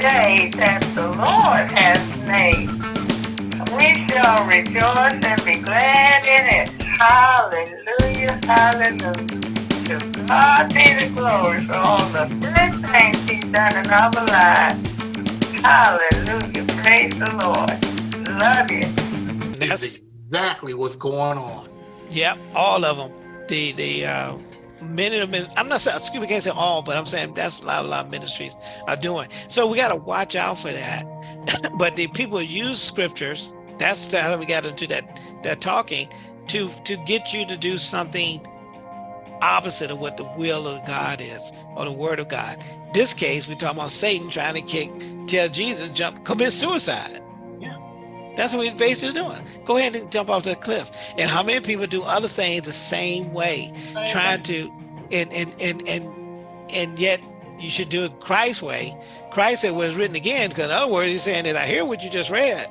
day that the Lord has made. We shall rejoice and be glad in it. Hallelujah, hallelujah. To God be the glory for all the good things he's done in our lives. Hallelujah, praise the Lord. Love you. That's exactly what's going on. Yep, all of them. The the uh, many of them. I'm not saying excuse me, can't say all, but I'm saying that's a lot, a lot of ministries are doing. So we got to watch out for that. but the people use scriptures. That's how we got into that that talking to to get you to do something opposite of what the will of God is or the word of God. This case, we're talking about Satan trying to kick, tell Jesus jump, commit suicide. That's what we basically doing. Go ahead and jump off that cliff. And how many people do other things the same way, trying to, and and and and and yet you should do it Christ's way. Christ said was written again, because in other words, he's saying that I hear what you just read.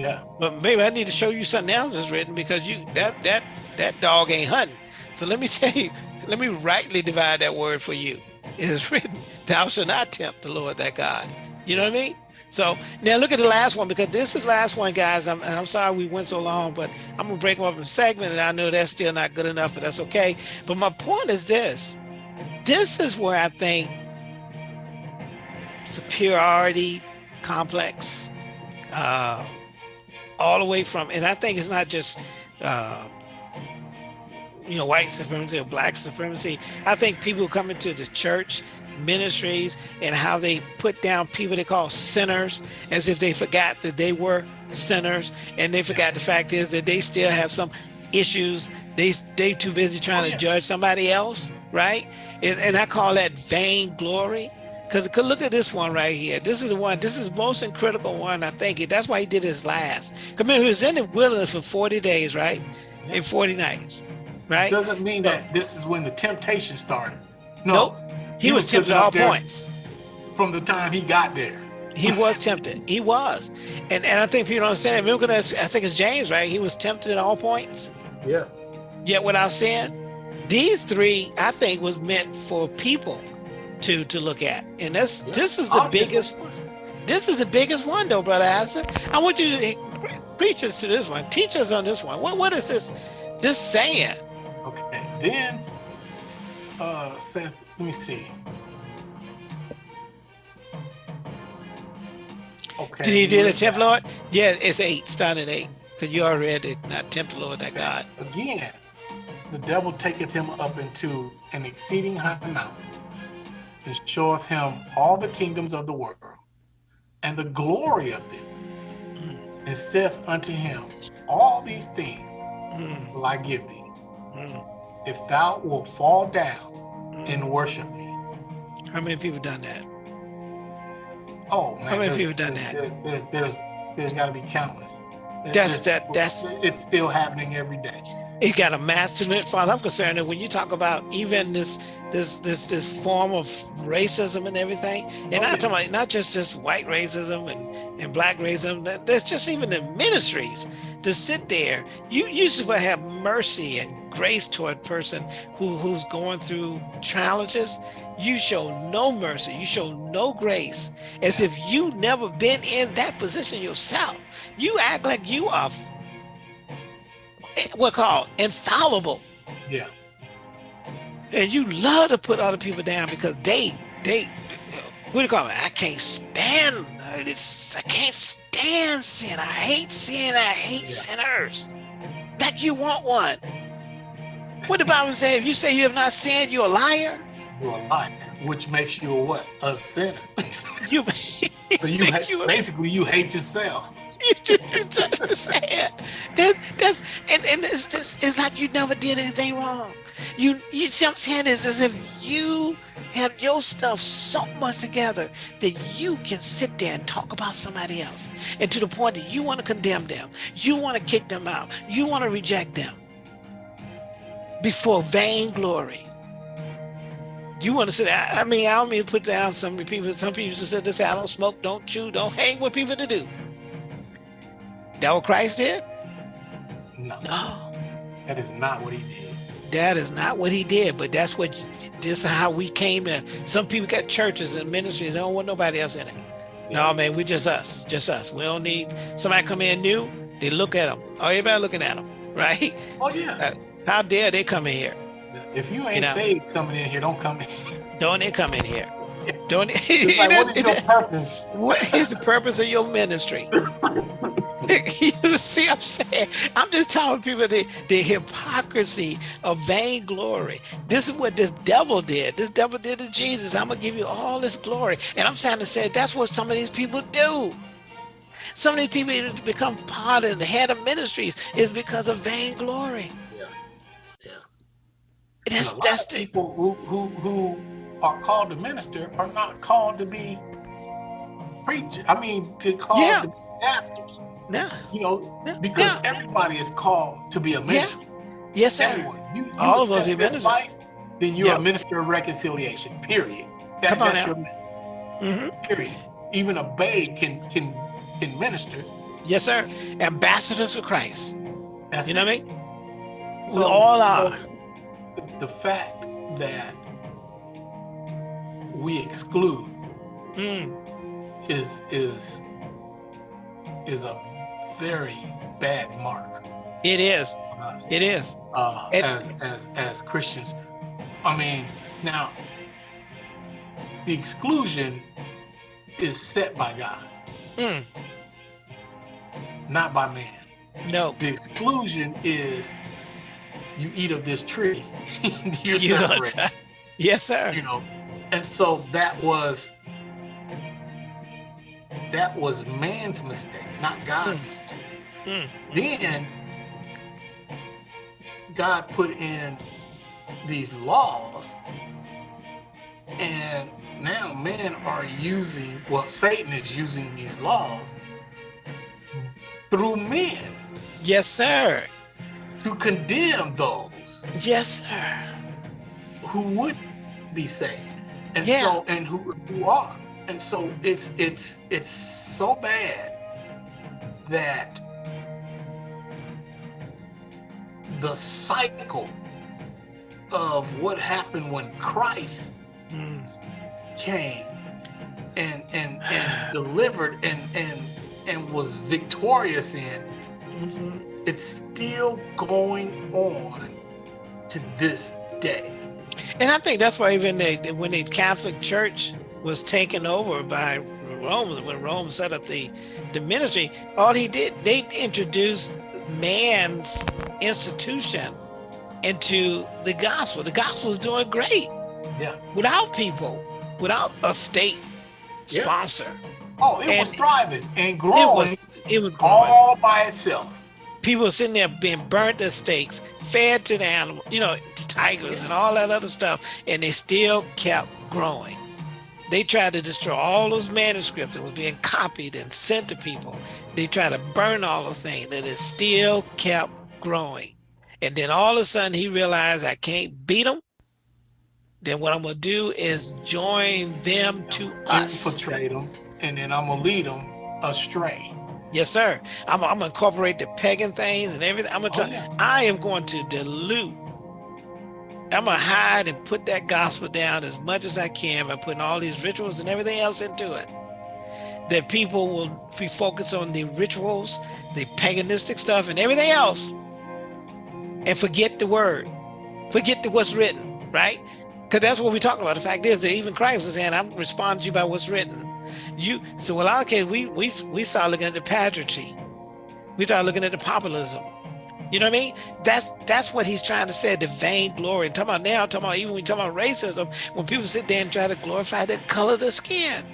Yeah. But maybe I need to show you something else that's written because you that that that dog ain't hunting. So let me tell you, let me rightly divide that word for you. It is written, thou shalt not tempt the Lord that God. You know what I mean? So now look at the last one because this is the last one, guys. I'm, and I'm sorry we went so long, but I'm gonna break them up in segment, and I know that's still not good enough, but that's okay. But my point is this: this is where I think superiority complex, uh, all the way from, and I think it's not just. Uh, you know, white supremacy or black supremacy. I think people coming to the church ministries and how they put down people they call sinners as if they forgot that they were sinners and they forgot the fact is that they still have some issues. They they too busy trying to oh, judge somebody else right? And, and i call that vain glory because look at this one right here. This is the one this is most critical one i think it that's why he did his last. Come in he was in the wilderness for 40 days right? In 40 nights right? Doesn't mean so, that this is when the temptation started. No. Nope he, he was, was tempted at all points. From the time he got there. He was tempted. He was. And and I think people don't understand. Remember, I think it's James, right? He was tempted at all points. Yeah. Yet without sin. These three, I think, was meant for people to to look at. And that's yeah. this is the I'll biggest one. This is the biggest one though, brother Asa. I want you to preach us to this one. Teach us on this one. What what is this this saying? Okay. Then uh Seth let me see. Okay. Did he do the tempt Lord? Yeah, it's eight, starting at eight. Because you already read not tempt Lord that God. Again, the devil taketh him up into an exceeding high mountain, and showeth him all the kingdoms of the world, and the glory of them, mm. and saith unto him, All these things mm. will I give thee, mm. if thou wilt fall down and worship me. How many people done that? Oh man, how many people done that? There's there's there's, there's got to be countless. That's that. That's it's still happening every day. It got a master it, Father. I'm concerned that when you talk about even this this this this form of racism and everything, and oh, I'm talking about not just just white racism and and black racism. That there's just even the ministries to sit there. You used to have mercy and grace toward person who, who's going through challenges, you show no mercy, you show no grace, as if you never been in that position yourself. You act like you are eh, what called infallible. Yeah. And you love to put other people down because they they what do you call it? I can't stand uh, it's I can't stand sin. I hate sin. I hate yeah. sinners. That you want one. What the Bible say? If you say you have not sinned, you're a liar. You're a liar, which makes you a what? A sinner. you, so you, you basically you hate yourself. You, just understand that that's and and it's, it's, it's like you never did anything wrong. You you see what I'm saying is as if you have your stuff so much together that you can sit there and talk about somebody else and to the point that you want to condemn them you want to kick them out you want to reject them before vainglory. You want to say, that? I mean, I don't mean to put down some people. Some people just said this, I don't smoke, don't chew, don't hang with people to do. That what Christ did? No. No. That is not what he did. That is not what he did, but that's what, this is how we came in. Some people got churches and ministries, they don't want nobody else in it. No, man, we just us, just us. We don't need somebody come in new. They look at them. Oh, everybody looking at them, right? Oh yeah. Uh, How dare they come in here? If you ain't You know. saved coming in here, don't come in. here. Don't they come in here? Don't It's like, what is your purpose? what is the purpose of your ministry? you see, I'm saying, I'm just telling people the, the hypocrisy of vainglory. This is what this devil did. This devil did to Jesus. I'm gonna give you all this glory. And I'm trying to say that's what some of these people do. Some of these people become part of the head of ministries is because of vainglory. Yeah. Yeah. That's And a lot that's of the people who who who are called to minister are not called to be preachers. I mean, they're called Yeah. to be pastors. no. You know, Yeah. because Yeah. everybody is called to be a minister. Yes, sir. Everyone. You, you All of be this ministers. life, then you're Yeah. a minister of reconciliation. Period. That, Come on that's now. your Mhm. period. Even a babe can can can minister. Yes, sir. Ambassadors for Christ. That's You know it. what I mean? We all are. The, the fact that we exclude Mm. is is is a very bad mark It is. Us, it is. uh, it- as as as Christians. I mean, now the exclusion is set by God, Mm. not by man. No. The exclusion is you eat of this tree, you're You separated. Yes, sir. you know and so that was that was man's mistake not god's Mm. mistake Mm. then god put in these laws and now men are using well satan is using these laws through men Yes, sir. To condemn those Yes, sir. who would be saved and Yeah. so and who, who are and so it's it's it's so bad that the cycle of what happened when christ Mm. came and and and delivered and and and was victorious in Mhm. It's still going on to this day And I think that's why even they, when the Catholic Church was taken over by Rome, when Rome set up the the ministry, all he did they introduced man's institution into the gospel. The gospel is doing great yeah without people, without a state Yeah. sponsor. oh it was thriving and growing. It was it was growing. all by itself. People sitting there being burnt at stakes, fed to the animal, you know, to tigers and all that other stuff, and they still kept growing. They tried to destroy all those manuscripts that was being copied and sent to people. They tried to burn all the things, and it still kept growing. And then all of a sudden, he realized I can't beat them. Then what I'm gonna do is join them to us. infiltrate them, and then I'm gonna lead them astray. Yes, sir. I'm, I'm gonna incorporate the pagan things and everything. I'm gonna Oh, try. yeah. I am going to dilute. I'm gonna hide and put that gospel down as much as I can by putting all these rituals and everything else into it. That people will be focused on the rituals, the paganistic stuff, and everything else, and forget the word, forget the what's written, right? Because that's what we're talking about. The fact is that even Christ is saying, "I'm responding to you by what's written." You so in our case, we we we start looking at the pageantry. We start looking at the populism. You know what I mean? That's that's what he's trying to say, the vain glory. And talking about now, talking about even when we talk about racism, when people sit there and try to glorify the color of the skin.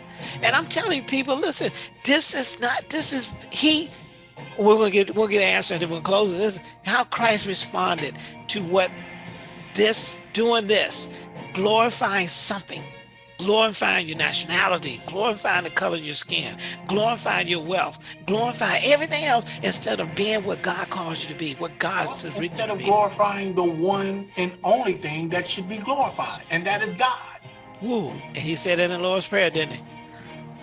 And I'm telling you, people, listen, this is not, this is he we're gonna get we'll get an answer and then we'll close. This how Christ responded to what this doing this, glorifying something, glorifying your nationality, glorifying the color of your skin, glorifying your wealth, glorifying everything else instead of being what God calls you to be, what God says written Instead of glorifying the one and only thing that should be glorified, and that is God. Woo. And he said it in the Lord's Prayer, didn't he?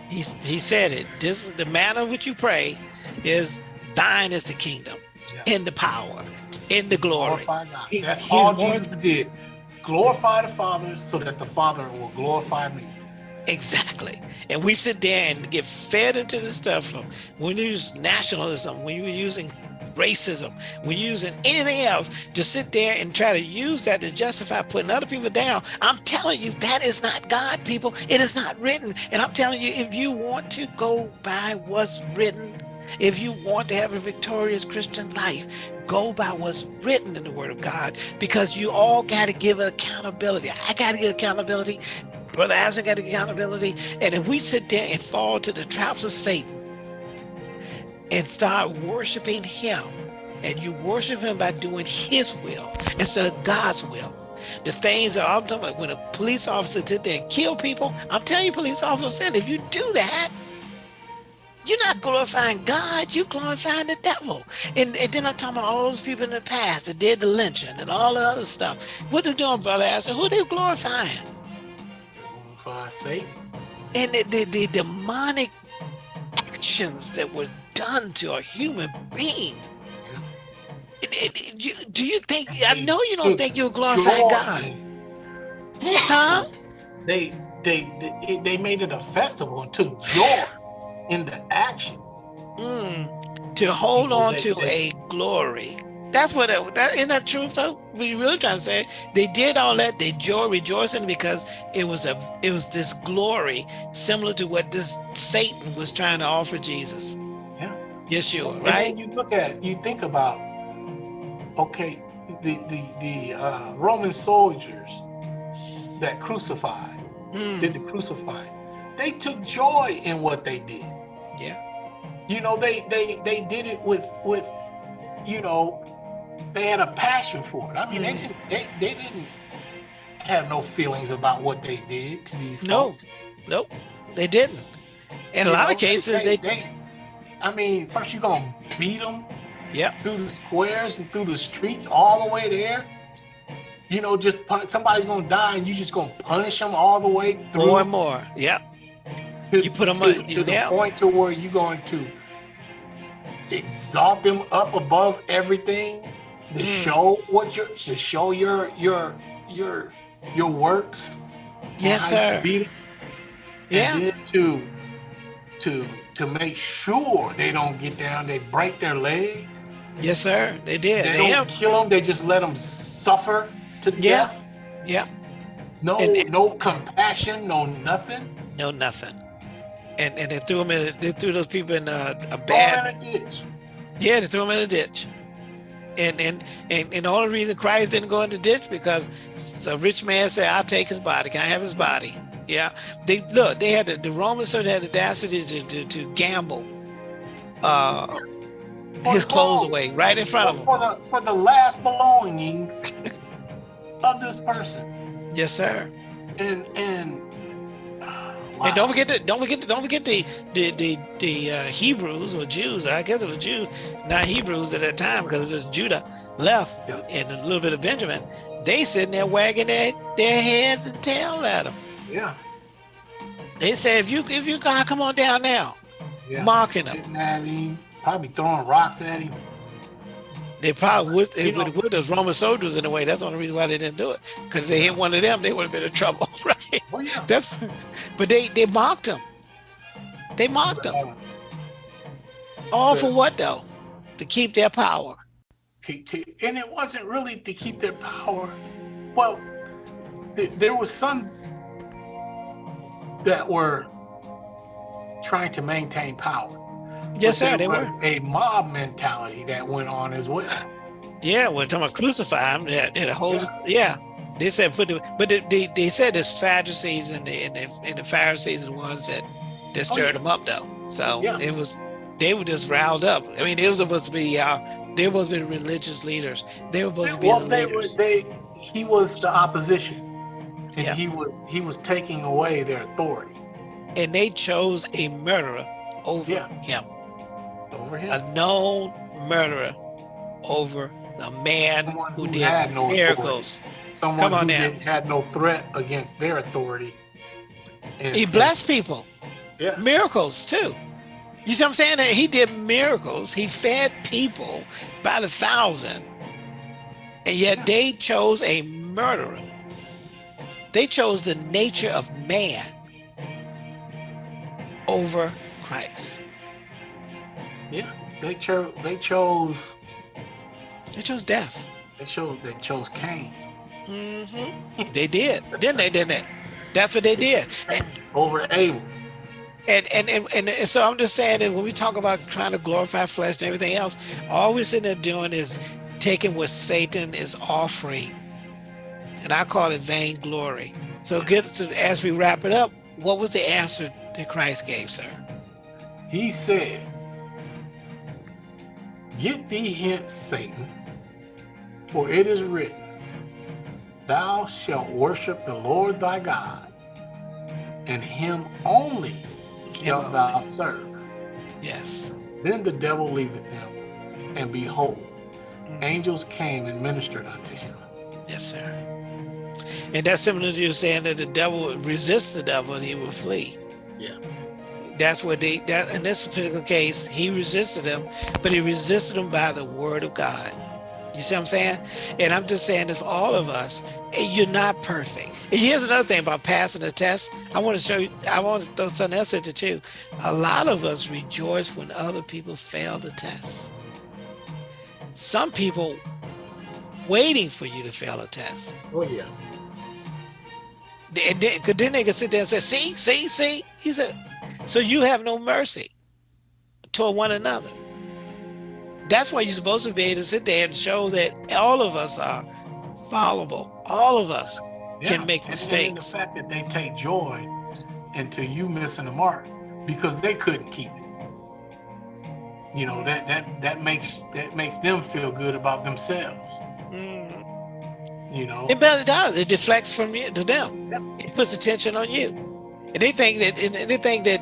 He, he said it. This is the manner in which you pray is thine is the kingdom, Yeah. in the power, in the glory. Glorify God. He- That's all Jesus did. Glorify the Father so that the Father will glorify me. Exactly. And we sit there and get fed into the stuff when you use nationalism, when you're using racism, when you're using anything else, to sit there and try to use that to justify putting other people down. I'm telling you, that is not God, people. It is not written. And I'm telling you, if you want to go by what's written, if you want to have a victorious Christian life, go by what's written in the word of God because you all got to give accountability. I got to give accountability. Brother Isaac got accountability. And if we sit there and fall to the traps of Satan and start worshiping him, and you worship him by doing his will instead of God's will, the things that I'm talking about, when a police officer sit there and kill people, I'm telling you, police officer said, if you do that, you're not glorifying God, you're glorifying the devil. And, and then I'm talking about all those people in the past that did the lynching and all the other stuff. What they doing, brother? I said, who they glorifying? Glorify Satan. And the, the, the demonic actions that were done to a human being. Do you think, I know you don't think you're glorifying God. Huh? They, they, they, they made it a festival and took joy in the actions. Mm, to hold on to a glory. That's what that, that isn't that truth though? We really trying to say? They did all that, they joy rejoicing because it was a it was this glory similar to what this Satan was trying to offer Jesus. Yeah. Yeshua, And right? you look at, you think about, okay, the the the uh, Roman soldiers that crucified, Mm, did the crucifying, they took joy in what they did. Yeah. You know, they they they did it with with, you know, they had a passion for it. I mean, they Mm. didn't they, they didn't have no feelings about what they did to these No. folks. Nope. They didn't. In a You lot know, of cases, they, I mean, first you're gonna beat them Yep. through the squares and through the streets all the way there. You know, just pun- somebody's gonna die, and you just gonna punish them all the way through. more and more. Yep. To, you put 'em to, on- to the point to where you're going to exalt them up above everything to Mm. show what your to show your your your your works. Yes, sir. beat Yeah. And to to to make sure they don't get down, they break their legs. Yes, sir. They did. They They don't have, kill them. They just let them suffer to Yeah. death. yeah. No, And- and- no compassion, no nothing. No, nothing. And and they threw them in. They threw those people in a, a bad. in a ditch. Yeah, they threw them in a ditch. And and and and the only reason Christ didn't go in the ditch because a rich man said, "I'll take his body. Can I have his body?" Yeah. They look. They had the, the Roman soldier had the audacity to to, to gamble. Uh, his clothes away right in front of him. for the for the last belongings of this person. Yes, sir. And and And don't forget that. Don't forget. The, don't forget the the the, the uh, Hebrews or Jews. I guess it was Jews, not Hebrews at that time because it was Judah left Yeah. and a little bit of Benjamin. They sitting there wagging their, their heads and tail at him. yeah, They said, "If you if you God, come on down now," yeah. mocking. Sitting at him, probably throwing rocks at him. They probably would. They would have put those Roman soldiers in a way. That's the only reason why they didn't do it. Because they hit one of them, they would have been in trouble, right? Oh yeah. That's. But they they mocked him. They mocked him. All for what though? To keep their power. and it wasn't really to keep their power. Well, there was some that were trying to maintain power. Yes, sir. there They were. was a mob mentality that went on as well. Yeah, when talking about crucify him, yeah, the whole yeah. They said put the but they, they, they said the Sadducees and the, and the and the Pharisees are the ones that that stirred Oh, yeah. them up though. So Yeah. it was they were just riled up. I mean, they were supposed to be uh they were supposed to be religious leaders. They were supposed to be well, the they were, leaders. they he was the opposition, and Yeah. he was he was taking away their authority and they chose a murderer over Yeah. him. Over him. A known murderer over a man Someone who who did no authority. miracles. Someone come on who now. had no threat against their authority. And- He blessed people. Yeah. miracles too. You see what I'm saying? He did miracles. He fed people by the thousand. And yet they chose a murderer. They chose the nature of man over Christ. Yeah, they chose. They chose. They chose death. They chose. They chose Cain. Mm-hmm. They did, didn't they? Didn't they? That's what they did. And, over Abel. And, and and and so I'm just saying that when we talk about trying to glorify flesh and everything else, all we're sitting there doing is taking what Satan is offering, and I call it vainglory. So get to as we wrap it up, what was the answer that Christ gave, sir? He said, Get thee hence, Satan, for it is written, Thou shalt worship the Lord thy God, and him only shalt thou serve. Yes. Then the devil leaveth him, and behold, Mm. angels came and ministered unto him. Yes, sir. And that's similar to you saying that the devil resists the devil and he will flee. Yeah. That's what they that in this particular case, he resisted him, but he resisted him by the word of God. You see what I'm saying? And I'm just saying if all of us, eh, you're not perfect. And here's another thing about passing the test. I want to show you, I want to throw something else into too. A lot of us rejoice when other people fail the test. Some people waiting for you to fail a test. Oh yeah. And then, cause then they can sit there and say, see, see, see. He said, so you have no mercy toward one another. That's why you're supposed to be able to sit there and show that all of us are fallible. All of us can make and mistakes. The fact that they take joy into you missing the mark because they couldn't keep it. You know that that that makes that makes them feel good about themselves. Mm. You know. It better does. It deflects from you to them. It puts attention on you. And they think that and they think that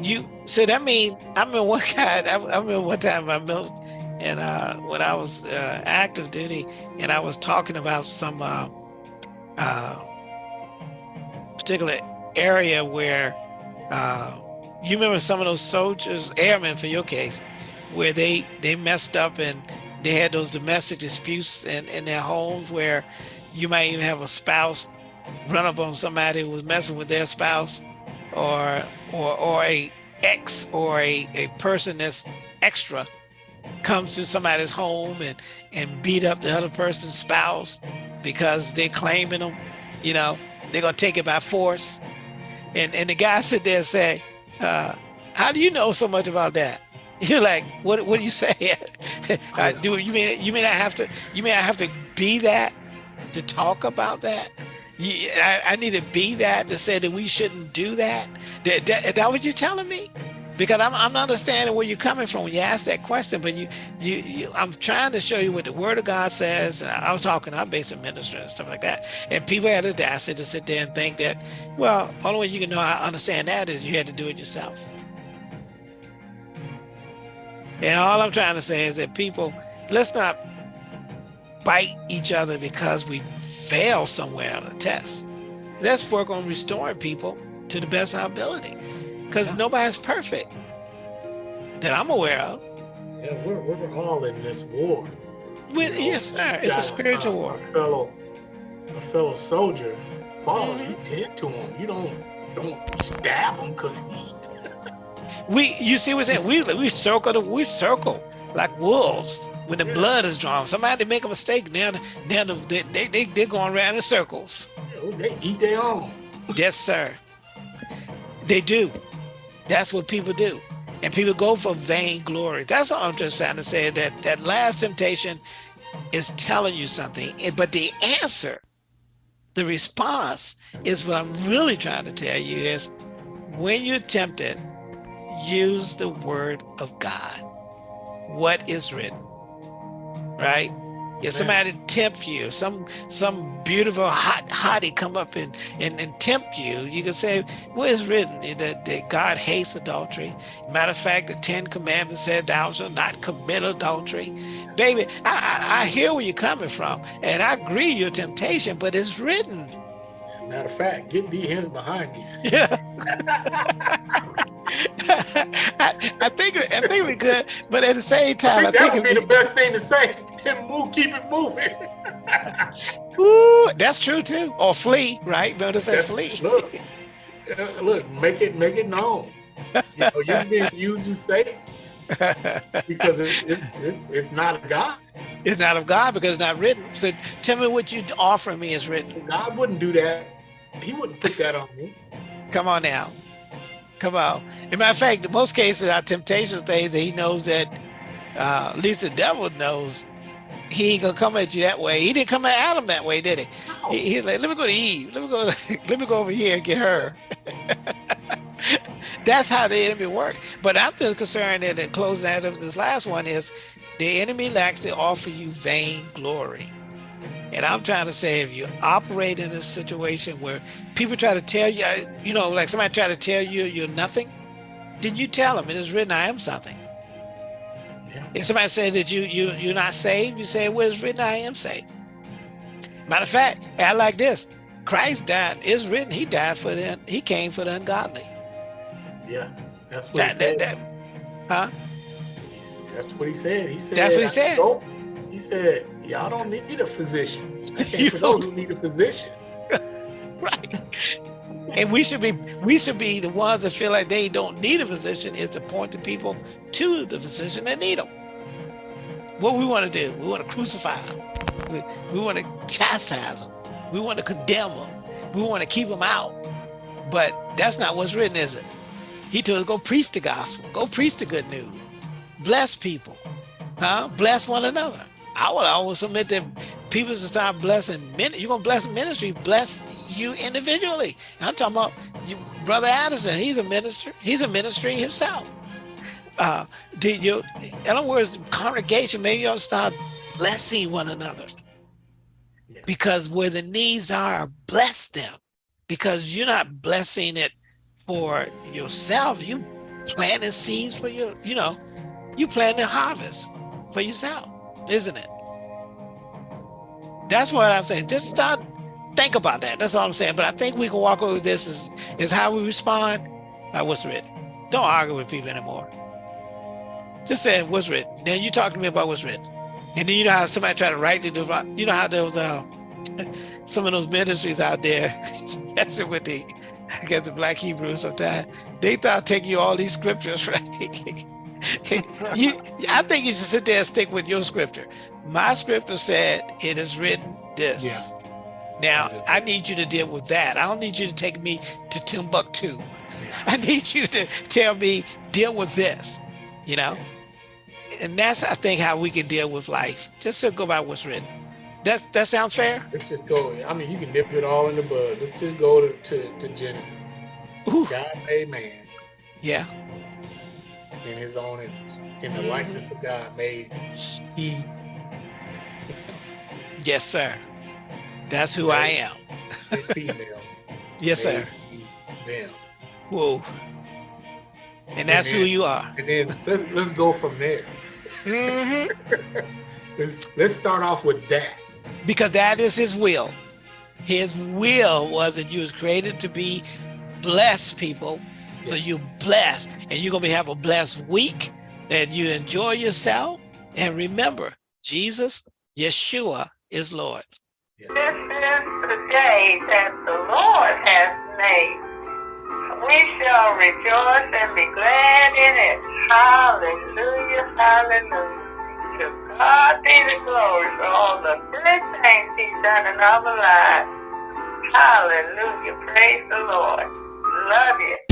you so that mean I remember one guy I, I remember one time I met and uh when I was uh, active duty and I was talking about some uh uh particular area where uh you remember some of those soldiers airmen for your case where they they messed up and they had those domestic disputes in, in their homes where you might even have a spouse run up on somebody who was messing with their spouse or or or a ex or a, a person that's extra comes to somebody's home and and beat up the other person's spouse because they're claiming them you know they're gonna take it by force. And and the guy sit there and say uh how do you know so much about that? You're like what what do you say? Uh, do you mean you mean i have to you mean i have to be that to talk about that I, I need to be that to say that we shouldn't do that. That, that that what you're telling me? Because I'm, I'm not understanding where you're coming from when you ask that question. But you, you, you, I'm trying to show you what the Word of God says. I was talking, I'm basic minister and stuff like that. And people had the audacity to sit there and think that, well, only way you can know I understand that is you had to do it yourself. And all I'm trying to say is that people, let's not bite each other because we fail somewhere on a test. Let's work on restoring people to the best of our ability because Yeah. nobody's perfect that I'm aware of. Yeah, we're, we're all in this war. With, You know, yes, sir. It's a spiritual a, war. A fellow, a fellow soldier follows Mhm. you tend to him. You don't don't stab him because he. We, you see what's saying? We we circle the, we circle like wolves when the Yeah. blood is drawn. Somebody make a mistake, now now they they they they're going around in circles. They eat their own. Yes, sir. They do. That's what people do. And people go for vainglory. That's all I'm just trying to say. That that last temptation is telling you something. But the answer, the response is what I'm really trying to tell you is when you're tempted, use the word of God. What is written. Right? If somebody tempt you, some some beautiful hot hottie come up and, and, and tempt you, you can say, what is written? That, that God hates adultery. Matter of fact, the Ten Commandments said thou shalt not commit adultery. Baby, I, I, I hear where you're coming from, and I agree your temptation, but it's written. Matter of fact, get thee hands behind me. Yeah. I, I think I think we're good, but at the same I time, I think that would be the best thing to say. And move, keep it moving. ooh, that's true too. Or flee, right? Better say flee. Look, uh, look, make it make it known. you know, you're being used as Satan because it's, it's, it's, it's not of God. It's not of God because it's not written. So tell me what you offer me is written. God wouldn't do that. He wouldn't put that on me. Come on now. Come on. As a matter of fact, in most cases, our temptation things that he knows that uh, at least the devil knows he ain't gonna come at you that way. He didn't come at Adam that way, did he? No. he he's like, let me go to Eve. Let me go. let me go over here and get her. That's how the enemy works. But I'm just concerned that in closing out of this last one is the enemy likes to offer you vain glory. And I'm trying to say, if you operate in a situation where people try to tell you, you know, like somebody try to tell you you're nothing, then you tell them it is written, I am something. Yeah. If somebody said that you you you're not saved, you say, well, it's written, I am saved. Matter of fact, I like this. Christ died. It's written, he died for the he came for the ungodly. Yeah, that's what That, he said. that, that, huh? That's what he said. He said. That's what he said. He said, "Y'all don't need a physician. You for those don't- who need a physician." Right. And we should be we should be the ones that feel like they don't need a physician is to point the people to the physician that need them. What we want to do, we want to crucify them. We, we want to chastise them. We want to condemn them. We want to keep them out. But that's not what's written, is it? He told us go preach the gospel, go preach the good news, bless people, huh? Bless one another. I would always submit that people should start blessing men. You're gonna bless ministry, bless you individually. And I'm talking about you, brother Addison. He's a minister. He's a ministry himself. Uh, did you? In other words, congregation maybe you'll start blessing one another Yeah. because where the needs are, bless them. Because you're not blessing it for yourself. You planting seeds for your, you know, you planting harvest for yourself, isn't it? That's what I'm saying. Just start think about that. That's all I'm saying. But I think we can walk over this is is how we respond by what's written. Don't argue with people anymore. Just say what's written. Then you talk to me about what's written. And then you know how somebody tried to write the you know how there was uh, some of those ministries out there, especially with the I guess the black Hebrews sometimes, they thought taking you all these scriptures, right? you I think you should sit there and stick with your scripture. My scripture said it is written this. Now I need you to deal with that. I don't need you to take me to Timbuktu. I need you to tell me deal with this, you know? And that's I think how we can deal with life. Just to go by what's written. That's that sounds fair? Let's just go. I mean, you can nip it all in the bud. Let's just go to, to, to Genesis. Ooh, God made man yeah. In his own image. In the likeness of God made he Yes, sir. That's who I am. female. Yes, sir. them. Whoa. And that's who you are. And then let's let's go from there. Mm -hmm. Let's, let's start off with that. Because that is his will. His will was that you was created to be blessed people. So you blessed and you're gonna be, have a blessed week and you enjoy yourself. And remember, Jesus, Yeshua is Lord. This is the day that the Lord has made. We shall rejoice and be glad in it. Hallelujah, hallelujah. To God be the glory for all the good things he's done in our lives. Hallelujah, praise the Lord. Love you.